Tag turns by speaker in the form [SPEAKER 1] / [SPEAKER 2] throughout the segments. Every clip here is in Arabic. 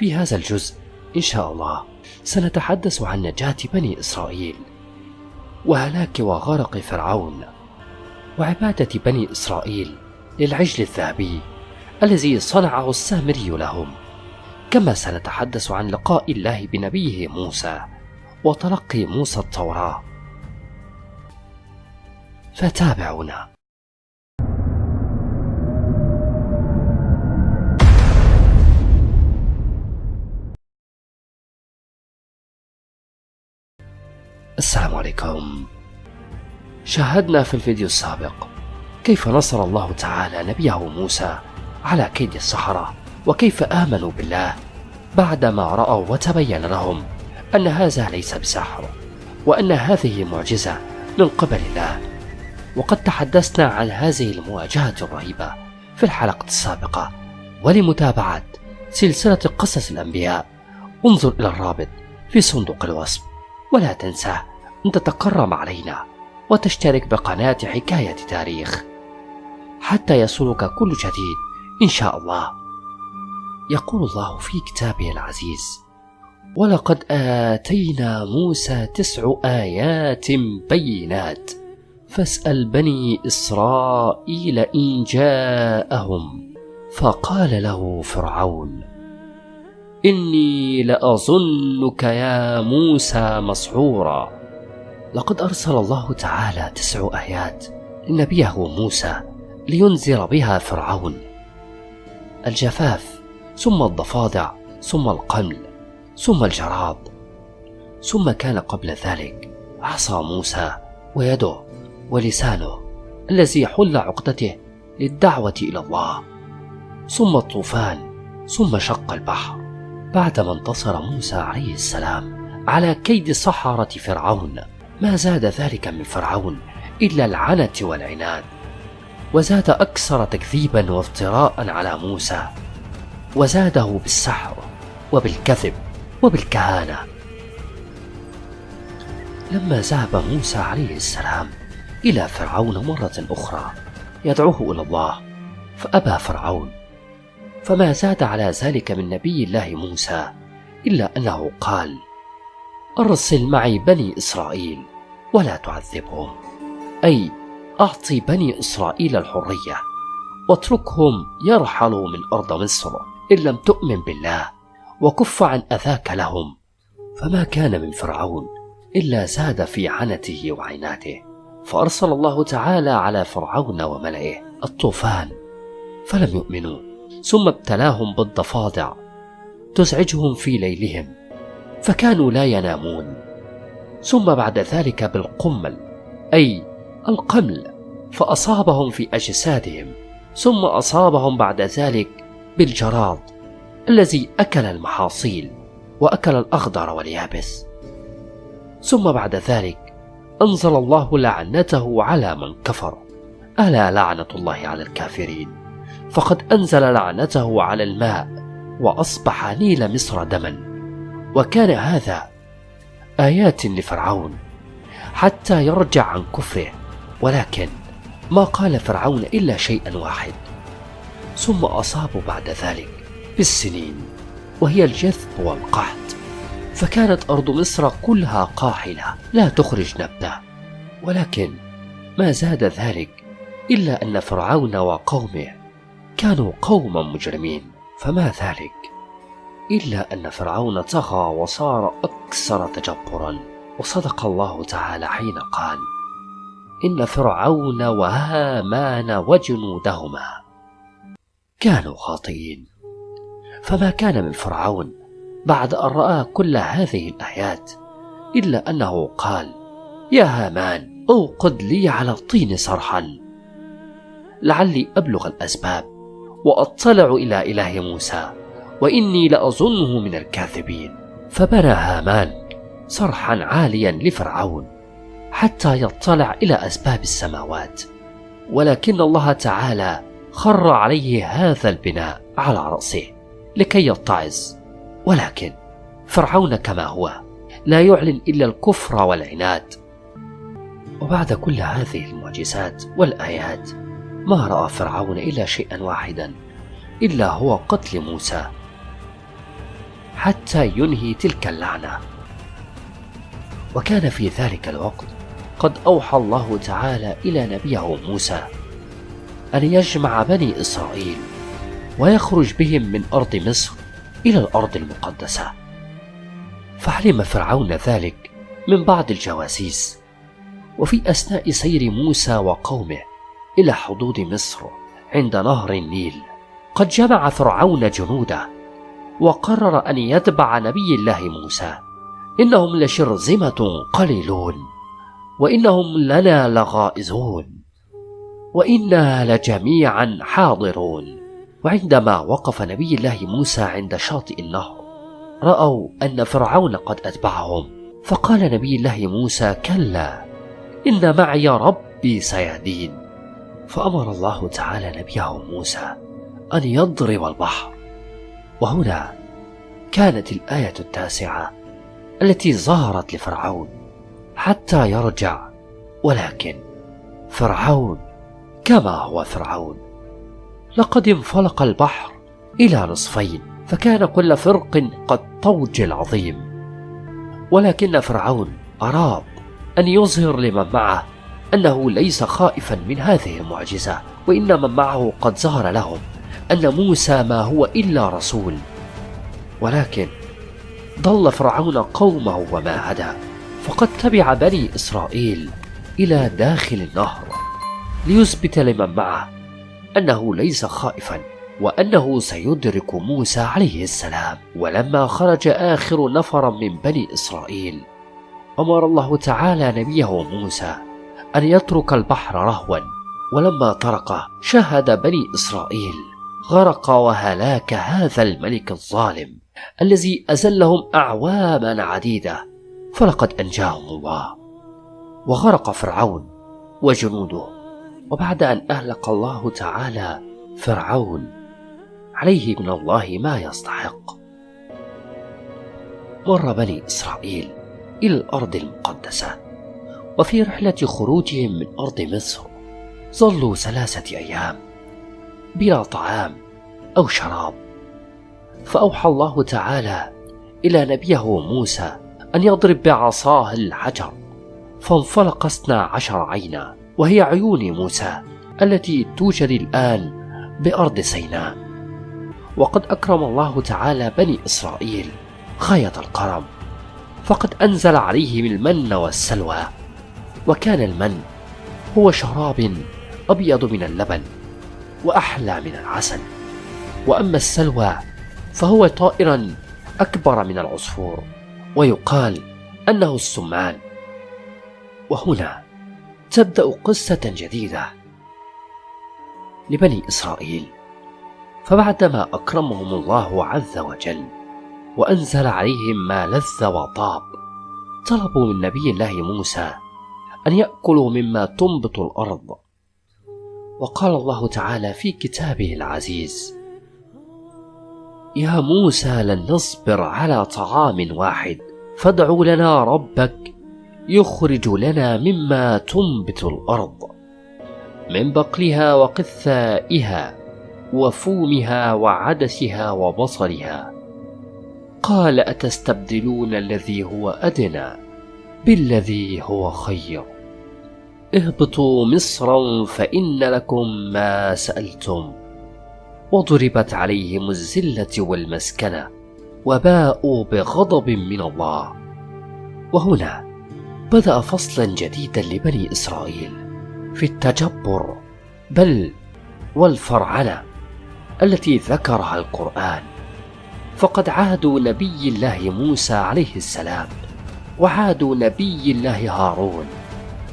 [SPEAKER 1] في هذا الجزء إن شاء الله سنتحدث عن نجاة بني إسرائيل. وهلاك وغرق فرعون. وعبادة بني إسرائيل للعجل الذهبي الذي صنعه السامري لهم. كما سنتحدث عن لقاء الله بنبيه موسى وتلقي موسى التوراة. فتابعونا السلام عليكم. شاهدنا في الفيديو السابق كيف نصر الله تعالى نبيه موسى على كيد السحرة وكيف آمنوا بالله بعدما رأوا وتبين لهم أن هذا ليس بسحر وأن هذه معجزة من قبل الله. وقد تحدثنا عن هذه المواجهة الرهيبة في الحلقة السابقة. ولمتابعة سلسلة قصص الأنبياء انظر إلى الرابط في صندوق الوصف. ولا تنسى أن تتكرم علينا وتشترك بقناة حكاية تاريخ حتى يصلك كل جديد إن شاء الله. يقول الله في كتابه العزيز ولقد آتينا موسى تسع آيات بينات فاسأل بني إسرائيل إن جاءهم. فقال له فرعون إني لأظنك يا موسى مسحورا. لقد أرسل الله تعالى تسع آيات لنبيه موسى لينذر بها فرعون. الجفاف ثم الضفادع ثم القمل ثم الجراد ثم كان قبل ذلك عصا موسى ويده ولسانه الذي حل عقدته للدعوة إلى الله. ثم الطوفان ثم شق البحر بعدما انتصر موسى عليه السلام على كيد سحرة فرعون. ما زاد ذلك من فرعون إلا العنة والعناد وزاد أكثر تكذيبا وافتراء على موسى وزاده بالسحر وبالكذب وبالكهانة. لما ذهب موسى عليه السلام إلى فرعون مرة أخرى يدعوه إلى الله فأبى فرعون فما زاد على ذلك من نبي الله موسى إلا أنه قال أرسل معي بني إسرائيل ولا تعذبهم. أي أعطي بني إسرائيل الحرية واتركهم يرحلوا من أرض مصر إن لم تؤمن بالله وكف عن أذاك لهم. فما كان من فرعون إلا زاد في عنته وعناته فأرسل الله تعالى على فرعون وملئه الطوفان فلم يؤمنوا. ثم ابتلاهم بالضفادع تزعجهم في ليلهم فكانوا لا ينامون. ثم بعد ذلك بالقمل أي القمل فأصابهم في أجسادهم ثم أصابهم بعد ذلك بالجراد الذي أكل المحاصيل وأكل الأخضر واليابس. ثم بعد ذلك أنزل الله لعنته على من كفر. ألا لعنة الله على الكافرين؟ فقد أنزل لعنته على الماء وأصبح نيل مصر دما. وكان هذا آيات لفرعون حتى يرجع عن كفره. ولكن ما قال فرعون إلا شيئا واحد. ثم أصابوا بعد ذلك بالسنين وهي الجذب والقحط. فكانت أرض مصر كلها قاحلة لا تخرج نبتة. ولكن ما زاد ذلك إلا أن فرعون وقومه كانوا قوما مجرمين. فما ذلك؟ إلا أن فرعون طغى وصار أكثر تجبرا. وصدق الله تعالى حين قال إن فرعون وهامان وجنودهما كانوا خاطئين. فما كان من فرعون بعد أن رأى كل هذه الآيات إلا أنه قال يا هامان أوقد لي على الطين صرحا. لعلي أبلغ الأسباب وأطلع إلى إله موسى. وإني لأظنه من الكاذبين. فبنى هامان صرحا عاليا لفرعون حتى يطلع إلى أسباب السماوات. ولكن الله تعالى خر عليه هذا البناء على رأسه لكي يتعظ. ولكن فرعون كما هو لا يعلن إلا الكفر والعناد. وبعد كل هذه المعجزات والآيات ما رأى فرعون إلا شيئا واحدا إلا هو قتل موسى. حتى ينهي تلك اللعنة. وكان في ذلك الوقت قد أوحى الله تعالى إلى نبيه موسى أن يجمع بني إسرائيل ويخرج بهم من أرض مصر إلى الأرض المقدسة. فعلم فرعون ذلك من بعض الجواسيس. وفي أثناء سير موسى وقومه إلى حدود مصر عند نهر النيل قد جمع فرعون جنوده وقرر أن يتبع نبي الله موسى. إنهم لشرذمة قليلون وإنهم لنا لغائزون وإنا لجميعا حاضرون. وعندما وقف نبي الله موسى عند شاطئ النهر رأوا أن فرعون قد أتبعهم. فقال نبي الله موسى كلا إن معي ربي سيهدين. فأمر الله تعالى نبيه موسى أن يضرب البحر. وهنا كانت الآية التاسعة التي ظهرت لفرعون حتى يرجع ولكن فرعون كما هو فرعون. لقد انفلق البحر إلى نصفين فكان كل فرق قد طوج العظيم. ولكن فرعون أراد أن يظهر لمن معه أنه ليس خائفا من هذه المعجزة وإن من معه قد ظهر لهم. أن موسى ما هو إلا رسول. ولكن ضل فرعون قومه وما هدى فقد تبع بني إسرائيل إلى داخل النهر ليثبت لمن معه أنه ليس خائفا وأنه سيدرك موسى عليه السلام. ولما خرج آخر نفر من بني إسرائيل أمر الله تعالى نبيه موسى أن يترك البحر رهوا ولما طرقه شهد بني إسرائيل. غرق وهلاك هذا الملك الظالم الذي أزلهم أعواما عديدة فلقد أنجاهم الله. وغرق فرعون وجنوده وبعد أن أهلك الله تعالى فرعون عليه من الله ما يستحق. مر بني إسرائيل إلى الأرض المقدسة وفي رحلة خروجهم من أرض مصر ظلوا ثلاثة أيام. بلا طعام أو شراب. فأوحى الله تعالى إلى نبيه موسى أن يضرب بعصاه الحجر فانفلق اثنا عشر عينا وهي عيون موسى التي توجد الآن بأرض سيناء. وقد أكرم الله تعالى بني إسرائيل غاية الكرم فقد أنزل عليهم المن والسلوى وكان المن هو شراب أبيض من اللبن. وأحلى من العسل. وأما السلوى فهو طائرا أكبر من العصفور ويقال أنه السمان. وهنا تبدأ قصة جديدة لبني إسرائيل. فبعدما أكرمهم الله عز وجل وأنزل عليهم ما لذ وطاب طلبوا من نبي الله موسى أن يأكلوا مما تنبت الأرض. وقال الله تعالى في كتابه العزيز يا موسى لن نصبر على طعام واحد فادع لنا ربك يخرج لنا مما تنبت الأرض من بقلها وقثائها وفومها وعدسها وبصلها. قال أتستبدلون الذي هو أدنى بالذي هو خير؟ اهبطوا مصرا فإن لكم ما سألتم. وضربت عليهم الذله والمسكنة وباءوا بغضب من الله. وهنا بدأ فصلا جديدا لبني إسرائيل في التجبر بل والفرعنة التي ذكرها القرآن. فقد عادوا نبي الله موسى عليه السلام وعادوا نبي الله هارون.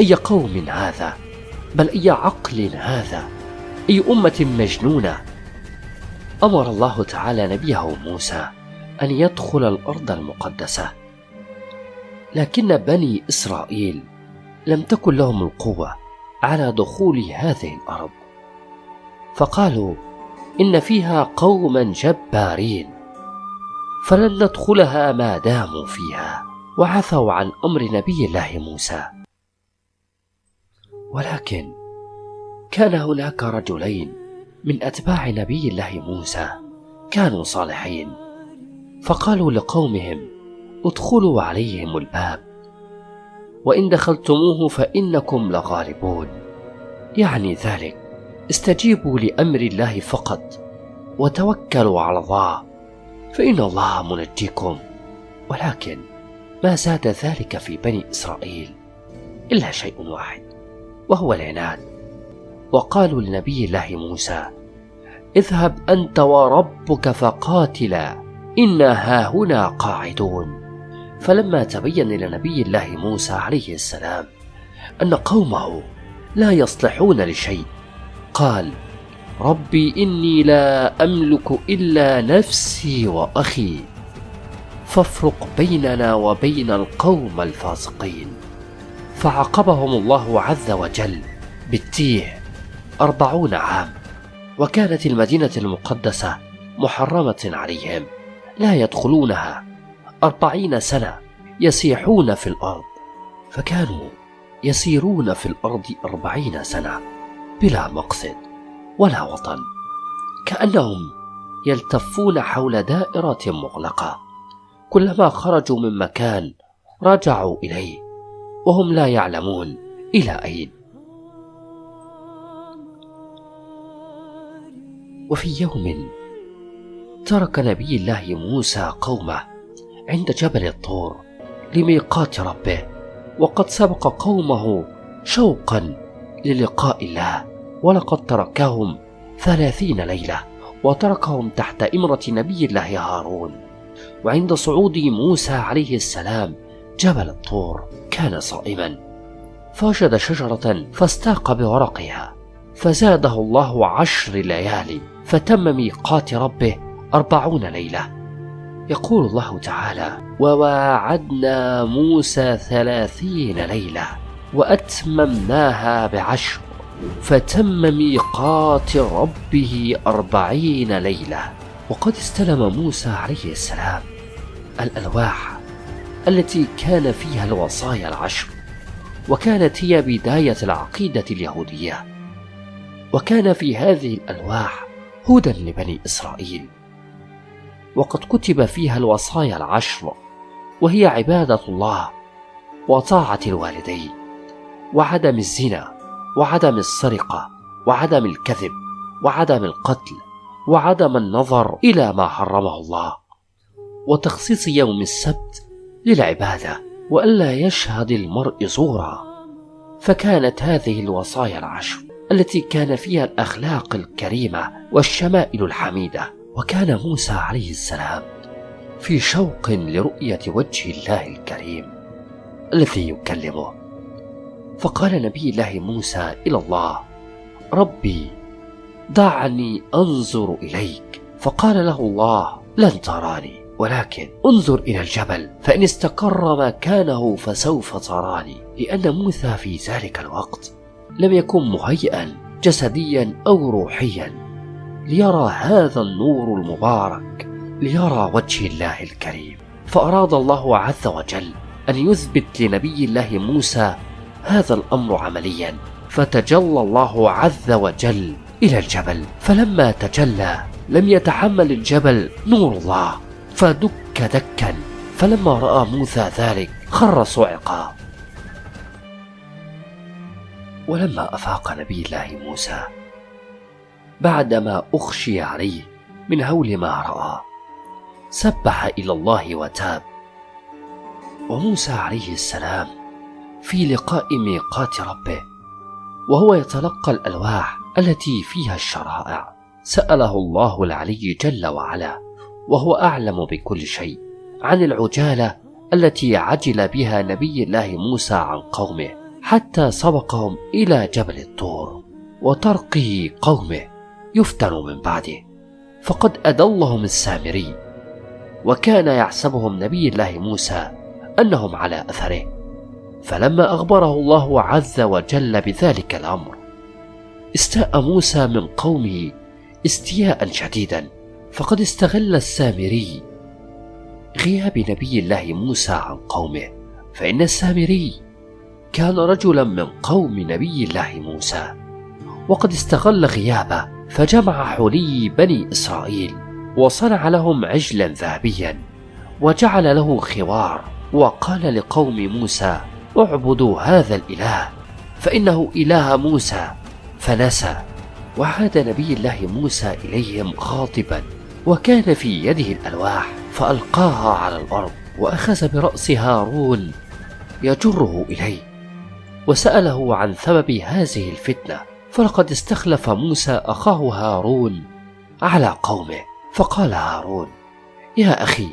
[SPEAKER 1] أي قوم هذا؟ بل أي عقل هذا؟ أي أمة مجنونة؟ أمر الله تعالى نبيه موسى أن يدخل الأرض المقدسة. لكن بني إسرائيل لم تكن لهم القوة على دخول هذه الأرض. فقالوا إن فيها قوما جبارين فلن ندخلها ما داموا فيها وعفوا عن أمر نبي الله موسى. ولكن كان هناك رجلين من أتباع نبي الله موسى كانوا صالحين فقالوا لقومهم ادخلوا عليهم الباب وإن دخلتموه فإنكم لغالبون. يعني ذلك استجيبوا لأمر الله فقط وتوكلوا على الله فإن الله منجيكم. ولكن ما زاد ذلك في بني إسرائيل إلا شيء واحد. وهو العناد. وقالوا لنبي الله موسى اذهب أنت وربك فقاتلا إنا هاهنا قاعدون. فلما تبين لنبي الله موسى عليه السلام أن قومه لا يصلحون لشيء قال ربي إني لا أملك إلا نفسي وأخي فافرق بيننا وبين القوم الفاسقين. فعاقبهم الله عز وجل بالتيه أربعون عام وكانت المدينة المقدسة محرمة عليهم لا يدخلونها أربعين سنة يسيحون في الأرض فكانوا يسيرون في الأرض أربعين سنة بلا مقصد ولا وطن كأنهم يلتفون حول دائرة مغلقة كلما خرجوا من مكان رجعوا إليه. وهم لا يعلمون إلى أين. وفي يوم ترك نبي الله موسى قومه عند جبل الطور لميقات ربه وقد سبق قومه شوقا للقاء الله ولقد تركهم ثلاثين ليلة وتركهم تحت إمرة نبي الله هارون. وعند صعود موسى عليه السلام جبل الطور. كان صائما. فوجد شجرة فاستاق بورقها فزاده الله عشر ليالي فتم ميقات ربه أربعون ليلة. يقول الله تعالى وواعدنا موسى ثلاثين ليلة وأتممناها بعشر فتم ميقات ربه أربعين ليلة. وقد استلم موسى عليه السلام. الألواح التي كان فيها الوصايا العشر وكانت هي بداية العقيدة اليهودية. وكان في هذه الألواح هدى لبني إسرائيل. وقد كتب فيها الوصايا العشر وهي عبادة الله وطاعة الوالدين وعدم الزنا وعدم السرقة وعدم الكذب وعدم القتل وعدم النظر إلى ما حرمه الله. وتخصيص يوم السبت للعبادة وألا يشهد المرء زورا فكانت هذه الوصايا العشر التي كان فيها الأخلاق الكريمة والشمائل الحميدة. وكان موسى عليه السلام في شوق لرؤية وجه الله الكريم الذي يكلمه. فقال نبي الله موسى إلى الله ربي دعني أنظر إليك. فقال له الله لن تراني. ولكن انظر إلى الجبل فإن استقر مكانه فسوف تراني لأن موسى في ذلك الوقت لم يكن مهيئا جسديا أو روحيا. ليرى هذا النور المبارك ليرى وجه الله الكريم. فأراد الله عز وجل أن يثبت لنبي الله موسى هذا الأمر عمليا. فتجلى الله عز وجل إلى الجبل فلما تجلى لم يتحمل الجبل نور الله. فدك دكا؟ فلما رأى موسى ذلك خر صعقا. ولما أفاق نبي الله موسى بعدما أخشي عليه من هول ما رأى سبح إلى الله وتاب. وموسى عليه السلام في لقاء ميقات ربه وهو يتلقى الألواح التي فيها الشرائع سأله الله العلي جل وعلا. وهو أعلم بكل شيء عن العجالة التي عجل بها نبي الله موسى عن قومه حتى سبقهم إلى جبل الطور وترقي قومه يفتن من بعده. فقد أدلهم السامري وكان يحسبهم نبي الله موسى أنهم على أثره. فلما أخبره الله عز وجل بذلك الأمر استاء موسى من قومه استياء شديدا فقد استغل السامري غياب نبي الله موسى عن قومه فإن السامري كان رجلا من قوم نبي الله موسى وقد استغل غيابه فجمع حلي بني إسرائيل وصنع لهم عجلا ذهبيا وجعل له خوار وقال لقوم موسى اعبدوا هذا الإله فإنه إله موسى. فنسى وعاد نبي الله موسى إليهم غاضبا. وكان في يده الألواح فألقاها على الأرض وأخذ برأس هارون يجره إليه وسأله عن سبب هذه الفتنة فلقد استخلف موسى أخاه هارون على قومه فقال هارون يا أخي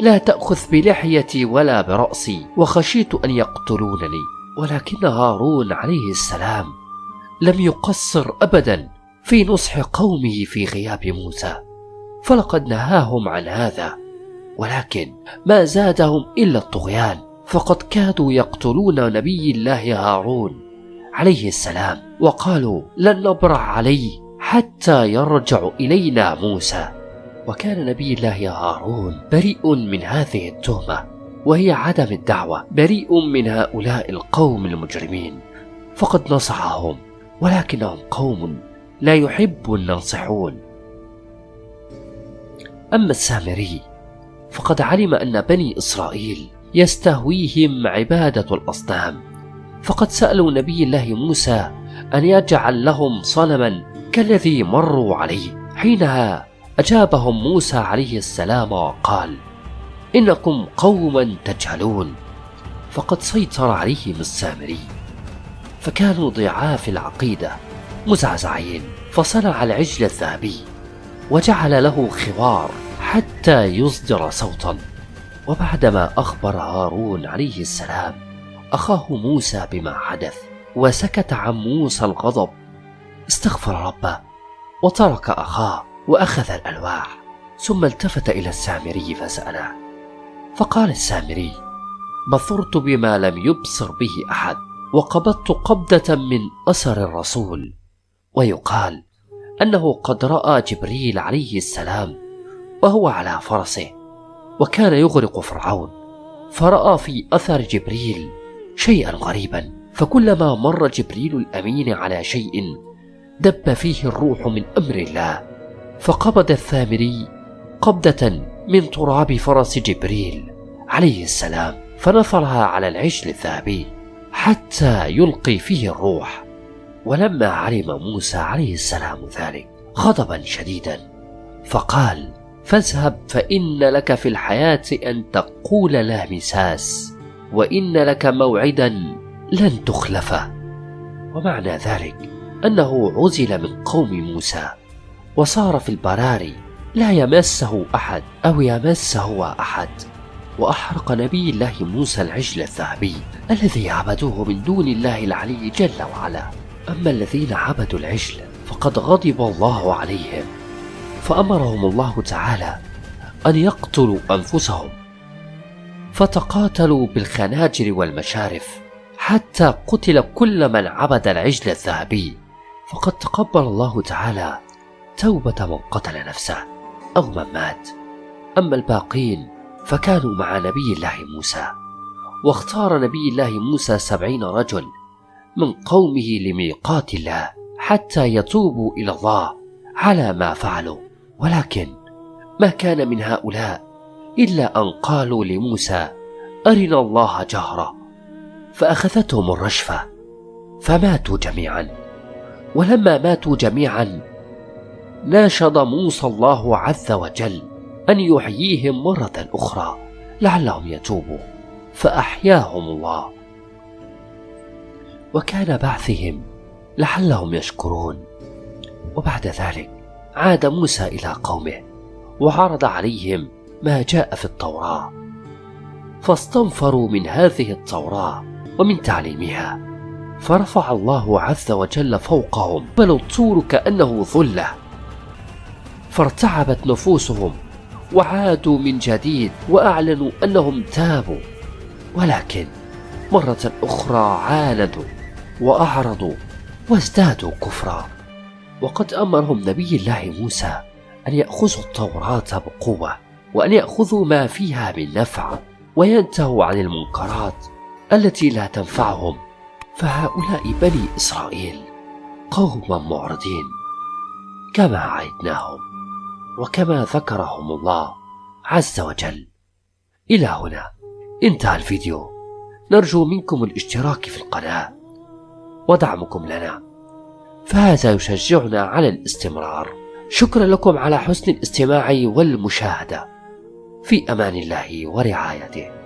[SPEAKER 1] لا تأخذ بلحيتي ولا برأسي وخشيت أن يقتلونني ولكن هارون عليه السلام لم يقصر أبدا في نصح قومه في غياب موسى. فلقد نهاهم عن هذا ولكن ما زادهم إلا الطغيان فقد كادوا يقتلون نبي الله هارون عليه السلام وقالوا لن نبرح عليه حتى يرجع إلينا موسى. وكان نبي الله هارون بريء من هذه التهمة وهي عدم الدعوة بريء من هؤلاء القوم المجرمين. فقد نصحهم ولكنهم قوم لا يحب الناصحون. أما السامري فقد علم أن بني إسرائيل يستهويهم عبادة الأصنام فقد سألوا نبي الله موسى أن يجعل لهم صنما كالذي مروا عليه حينها أجابهم موسى عليه السلام وقال إنكم قوما تجهلون. فقد سيطر عليهم السامري. فكانوا ضعاف العقيدة مزعزعين فصنع العجل الذهبي وجعل له خوار. حتى يصدر صوتا. وبعدما أخبر هارون عليه السلام أخاه موسى بما حدث وسكت عن موسى الغضب. استغفر ربه وترك أخاه وأخذ الألواح. ثم التفت إلى السامري فسأله. فقال السامري بصرت بما لم يبصر به أحد وقبضت قبضة من أثر الرسول. ويقال أنه قد رأى جبريل عليه السلام وهو على فرسه وكان يغرق فرعون. فرأى في أثر جبريل شيئا غريبا فكلما مر جبريل الأمين على شيء دب فيه الروح من أمر الله فقبض الثامري قبضة من تراب فرس جبريل عليه السلام فنثرها على العجل الذهبي حتى يلقي فيه الروح. ولما علم موسى عليه السلام ذلك غضبا شديدا فقال فاذهب فإن لك في الحياة أن تقول لا مساس وإن لك موعدا لن تخلفه ومعنى ذلك أنه عزل من قوم موسى وصار في البراري لا يمسه أحد أو يمس هو أحد. وأحرق نبي الله موسى العجل الذهبي الذي عبدوه من دون الله العلي جل وعلا. أما الذين عبدوا العجل فقد غضب الله عليهم. فأمرهم الله تعالى أن يقتلوا أنفسهم فتقاتلوا بالخناجر والمشارف حتى قتل كل من عبد العجل الذهبي. فقد تقبل الله تعالى توبة من قتل نفسه أو من مات. أما الباقين فكانوا مع نبي الله موسى واختار نبي الله موسى سبعين رجل من قومه لميقات الله حتى يتوبوا إلى الله على ما فعلوا. ولكن ما كان من هؤلاء إلا أن قالوا لموسى أرنا الله جهرة فأخذتهم الرشفة فماتوا جميعا. ولما ماتوا جميعا ناشد موسى الله عز وجل أن يحييهم مرة أخرى لعلهم يتوبوا فأحياهم الله. وكان بعثهم لعلهم يشكرون. وبعد ذلك عاد موسى إلى قومه وعرض عليهم ما جاء في التوراة فاستنفروا من هذه التوراة ومن تعليمها. فرفع الله عز وجل فوقهم بل الطور كأنه ظلة. فارتعبت نفوسهم وعادوا من جديد وأعلنوا أنهم تابوا. ولكن مرة أخرى عاندوا وأعرضوا وازدادوا كفرا. وقد أمرهم نبي الله موسى أن يأخذوا التوراة بقوة وأن يأخذوا ما فيها من نفع وينتهوا عن المنكرات التي لا تنفعهم. فهؤلاء بني إسرائيل قوم معرضين كما عهدناهم وكما ذكرهم الله عز وجل. إلى هنا انتهى الفيديو. نرجو منكم الاشتراك في القناة ودعمكم لنا. فهذا يشجعنا على الاستمرار. شكرا لكم على حسن الاستماع والمشاهدة. في أمان الله ورعايته.